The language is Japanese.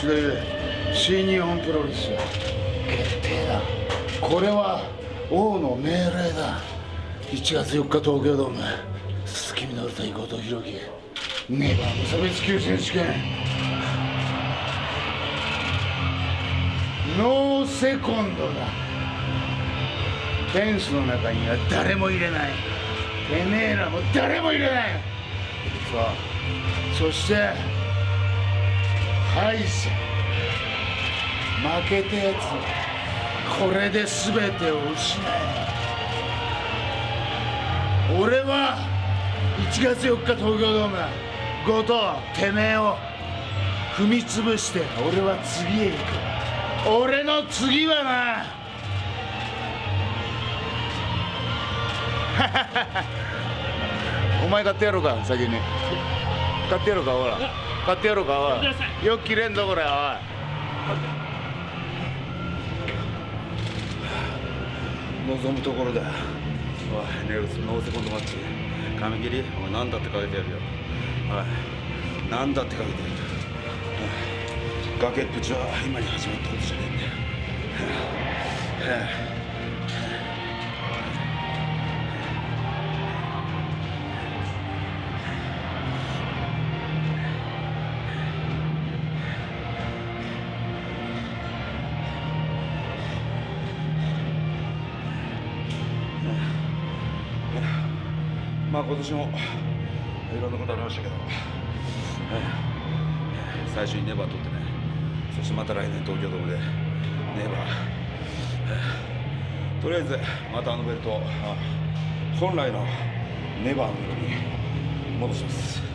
という新日本プロレス。決定だ。これは王の命令だ。1月4日東京ドーム。鈴木みのる対後藤弘樹。ネバー無差別級選手権ノーセコンドだ。フェンスの中には誰も入れない。てめえらも誰も入れない。そうそして敗者。負けたやつこれで全てを失え。俺は1月4日東京ドーム後藤てめえを踏み潰して俺は次へ行く。俺の次はな。お前買ってやろうか先に。買ってやろうかほら。買ってやろうかおい。よく切れんぞこれおい。望むところだ。おいネルスノーセコンドマッチ紙切りお前何だってかけてやるよ。おい何だってかけてやる。崖っぷちは今に始まったことじゃねえんだよまあ今年もいろんなことありましたけど、最初にネバー取ってねそしてまた来年東京ドームでネバーとりあえずまたあのベルト本来のネバーの色に戻します。